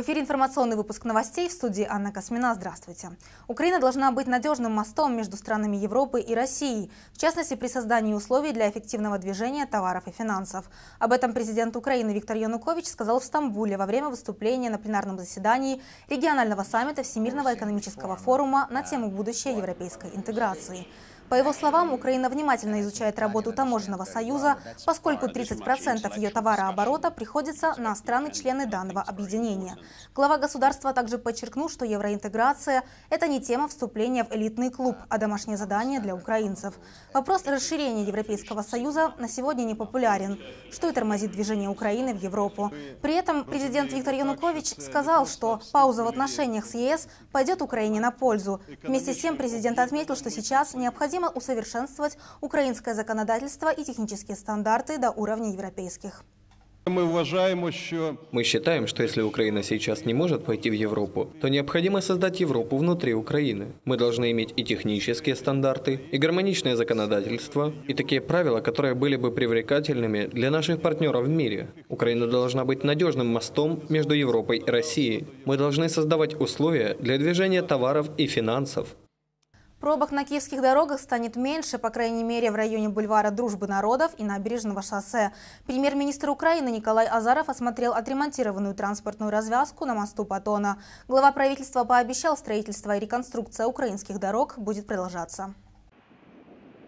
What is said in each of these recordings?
В эфире информационный выпуск новостей в студии Анна Космина. Здравствуйте. Украина должна быть надежным мостом между странами Европы и Россией, в частности при создании условий для эффективного движения товаров и финансов. Об этом президент Украины Виктор Янукович сказал в Стамбуле во время выступления на пленарном заседании регионального саммита Всемирного экономического форума на тему будущей европейской интеграции. По его словам, Украина внимательно изучает работу таможенного союза, поскольку 30% ее товарооборота приходится на страны-члены данного объединения. Глава государства также подчеркнул, что евроинтеграция – это не тема вступления в элитный клуб, а домашнее задание для украинцев. Вопрос расширения Европейского союза на сегодня не популярен, что и тормозит движение Украины в Европу. При этом президент Виктор Янукович сказал, что пауза в отношениях с ЕС пойдет Украине на пользу. Вместе с тем президент отметил, что сейчас необходимо необходимо усовершенствовать украинское законодательство и технические стандарты до уровня европейских. Мы уважаем, что... Мы считаем, что если Украина сейчас не может пойти в Европу, то необходимо создать Европу внутри Украины. Мы должны иметь и технические стандарты, и гармоничное законодательство, и такие правила, которые были бы привлекательными для наших партнеров в мире. Украина должна быть надежным мостом между Европой и Россией. Мы должны создавать условия для движения товаров и финансов. Пробок на киевских дорогах станет меньше, по крайней мере, в районе бульвара Дружбы народов и набережного шоссе. Премьер-министр Украины Николай Азаров осмотрел отремонтированную транспортную развязку на мосту Патона. Глава правительства пообещал, строительство и реконструкция украинских дорог будет продолжаться.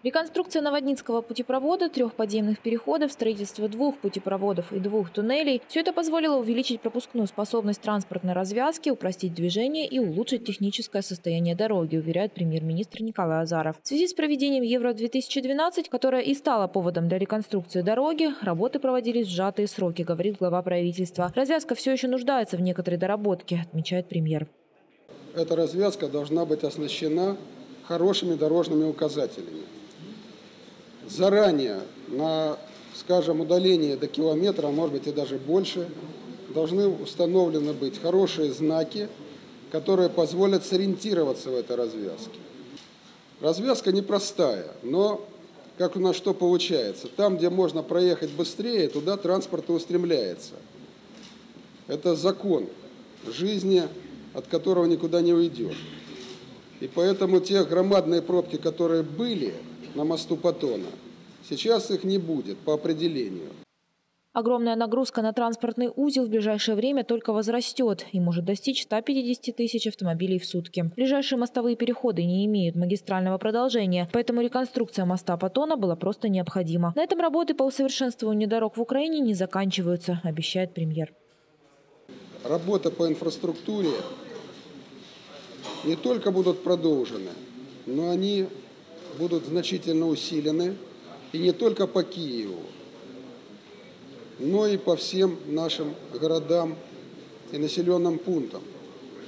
Реконструкция Новоднинского путепровода, трех подземных переходов, строительство двух путепроводов и двух туннелей – все это позволило увеличить пропускную способность транспортной развязки, упростить движение и улучшить техническое состояние дороги, уверяет премьер-министр Николай Азаров. В связи с проведением Евро-2012, которое и стало поводом для реконструкции дороги, работы проводились в сжатые сроки, говорит глава правительства. Развязка все еще нуждается в некоторой доработке, отмечает премьер. Эта развязка должна быть оснащена хорошими дорожными указателями заранее на, скажем, удаление до километра, а может быть и даже больше, должны установлены быть хорошие знаки, которые позволят сориентироваться в этой развязке. Развязка непростая, но как у нас что получается? Там, где можно проехать быстрее, туда транспорт и устремляется. Это закон жизни, от которого никуда не уйдешь. И поэтому те громадные пробки, которые были – на мосту Патона. Сейчас их не будет по определению. Огромная нагрузка на транспортный узел в ближайшее время только возрастет и может достичь 150 тысяч автомобилей в сутки. Ближайшие мостовые переходы не имеют магистрального продолжения, поэтому реконструкция моста Патона была просто необходима. На этом работы по усовершенствованию дорог в Украине не заканчиваются, обещает премьер. Работа по инфраструктуре не только будут продолжены, но они будут значительно усилены, и не только по Киеву, но и по всем нашим городам и населенным пунктам.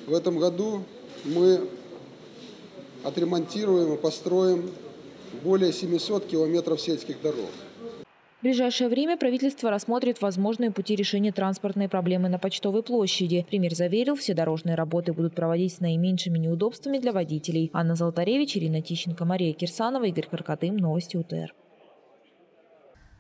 В этом году мы отремонтируем и построим более 700 километров сельских дорог. В ближайшее время правительство рассмотрит возможные пути решения транспортной проблемы на Почтовой площади. Премьер заверил, все дорожные работы будут проводить с наименьшими неудобствами для водителей. Анна Золотаревич, Ирина Тищенко, Мария Кирсанова, Игорь Каркатым. Новости УТР.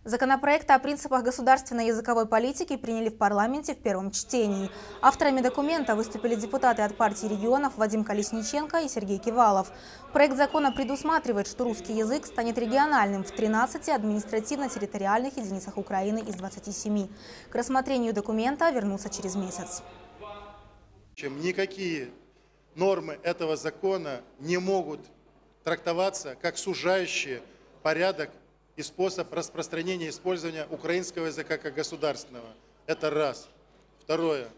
Законопроект о принципах государственной языковой политики приняли в парламенте в первом чтении. Авторами документа выступили депутаты от партии регионов Вадим Колесниченко и Сергей Кивалов. Проект закона предусматривает, что русский язык станет региональным в 13 административно-территориальных единицах Украины из 27. К рассмотрению документа вернутся через месяц. Чем никакие нормы этого закона не могут трактоваться как сужающие порядок и способ распространения и использования украинского языка как государственного. Это раз. Второе.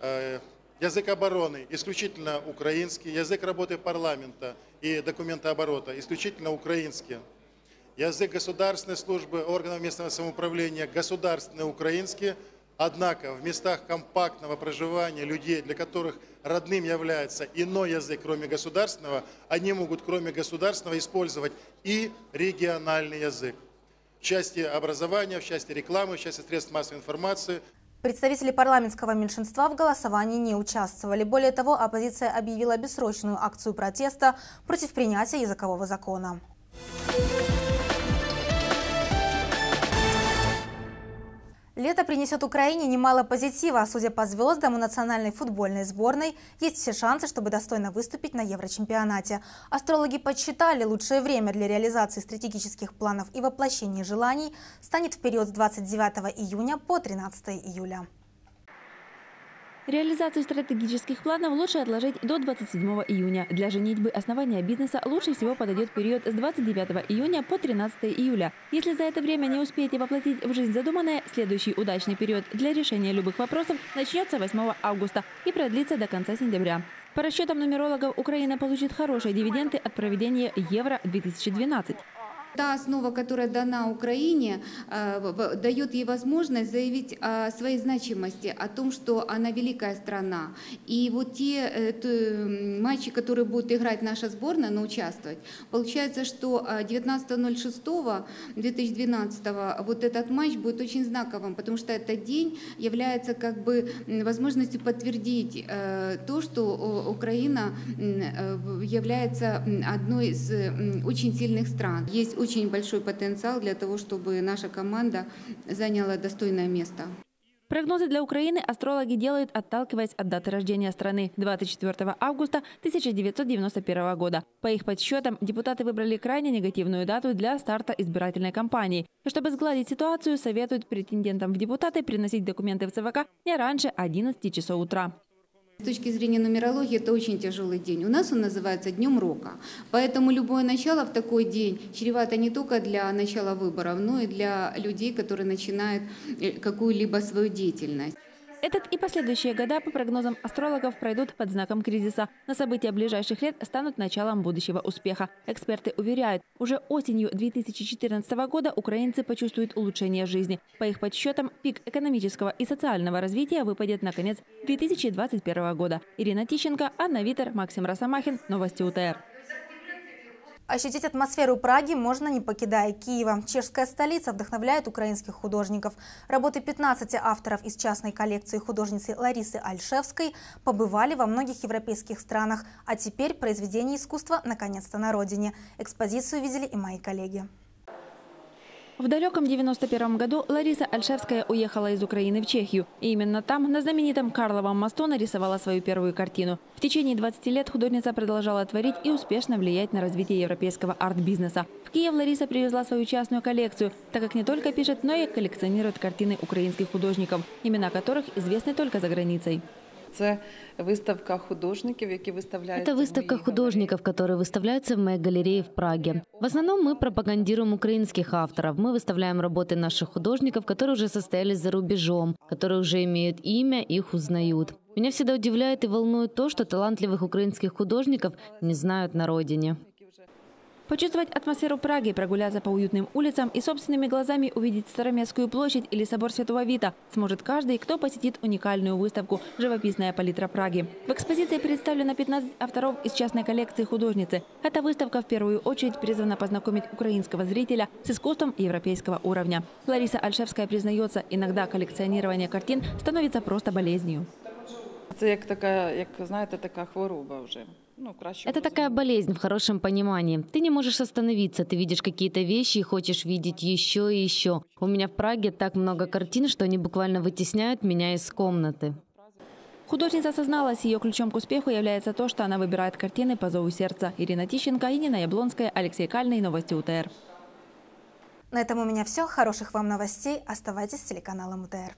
Э, язык обороны исключительно украинский. Язык работы парламента и документооборота исключительно украинский. Язык государственной службы органов местного самоуправления государственный украинский. Однако в местах компактного проживания людей, для которых родным является иной язык, кроме государственного, они могут, кроме государственного, использовать и региональный язык части образования, в части рекламы, в части средств массовой информации. Представители парламентского меньшинства в голосовании не участвовали. Более того, оппозиция объявила бессрочную акцию протеста против принятия языкового закона. Лето принесет Украине немало позитива. Судя по звездам, у национальной футбольной сборной есть все шансы, чтобы достойно выступить на Еврочемпионате. Астрологи подсчитали, лучшее время для реализации стратегических планов и воплощения желаний станет в период с 29 июня по 13 июля. Реализацию стратегических планов лучше отложить до 27 июня. Для женитьбы основания бизнеса лучше всего подойдет период с 29 июня по 13 июля. Если за это время не успеете воплотить в жизнь задуманное, следующий удачный период для решения любых вопросов начнется 8 августа и продлится до конца сентября. По расчетам нумерологов, Украина получит хорошие дивиденды от проведения Евро-2012. Та основа, которая дана Украине, э, дает ей возможность заявить о своей значимости, о том, что она великая страна. И вот те э, матчи, которые будет играть наша сборная, но участвовать, получается, что 19.06.2012 вот этот матч будет очень знаковым, потому что этот день является как бы возможностью подтвердить э, то, что Украина является одной из очень сильных стран. Есть очень большой потенциал для того, чтобы наша команда заняла достойное место. Прогнозы для Украины астрологи делают, отталкиваясь от даты рождения страны – 24 августа 1991 года. По их подсчетам, депутаты выбрали крайне негативную дату для старта избирательной кампании. И чтобы сгладить ситуацию, советуют претендентам в депутаты приносить документы в ЦВК не раньше 11 часов утра. С точки зрения нумерологии это очень тяжелый день. У нас он называется Днем Рока. Поэтому любое начало в такой день чревато не только для начала выборов, но и для людей, которые начинают э, какую-либо свою деятельность. Этот и последующие года, по прогнозам астрологов, пройдут под знаком кризиса. На события ближайших лет станут началом будущего успеха. Эксперты уверяют, уже осенью 2014 года украинцы почувствуют улучшение жизни. По их подсчетам, пик экономического и социального развития выпадет на конец 2021 года. Ирина Тищенко, Анна Витер, Максим Росомахин. Новости УТР. Ощутить атмосферу Праги можно, не покидая Киева. Чешская столица вдохновляет украинских художников. Работы 15 авторов из частной коллекции художницы Ларисы Альшевской побывали во многих европейских странах, а теперь произведения искусства наконец-то на родине. Экспозицию видели и мои коллеги. В далеком 91 году Лариса Альшевская уехала из Украины в Чехию. И именно там, на знаменитом Карловом мосту, нарисовала свою первую картину. В течение 20 лет художница продолжала творить и успешно влиять на развитие европейского арт-бизнеса. В Киев Лариса привезла свою частную коллекцию, так как не только пишет, но и коллекционирует картины украинских художников, имена которых известны только за границей. Це виставка художников, які выставляются. Это выставка художников, которые выставляются в моей галерее в Праге. В основном мы пропагандируем украинских авторов. Мы выставляем работы наших художников, которые уже состоялись за рубежом, которые уже имеют имя, их узнают. Меня всегда удивляет и волнует то, что талантливых украинских художников не знают на родине. Почувствовать атмосферу Праги, прогуляться по уютным улицам и собственными глазами увидеть Староместскую площадь или собор Святого Вита сможет каждый, кто посетит уникальную выставку «Живописная палитра Праги». В экспозиции представлено 15 авторов из частной коллекции художницы. Эта выставка в первую очередь призвана познакомить украинского зрителя с искусством европейского уровня. Лариса Альшевская признается, иногда коллекционирование картин становится просто болезнью. Это як така, як знаєте, така хвороба вже. Это такая болезнь в хорошем понимании. Ты не можешь остановиться, ты видишь какие-то вещи и хочешь видеть еще и еще. У меня в Праге так много картин, что они буквально вытесняют меня из комнаты. Художница осозналась, ее ключом к успеху является то, что она выбирает картины по зову сердца. Ирина Тищенко, Инина Яблонская, Алексей Кальный, Новости УТР. На этом у меня все. Хороших вам новостей. Оставайтесь с телеканалом УТР.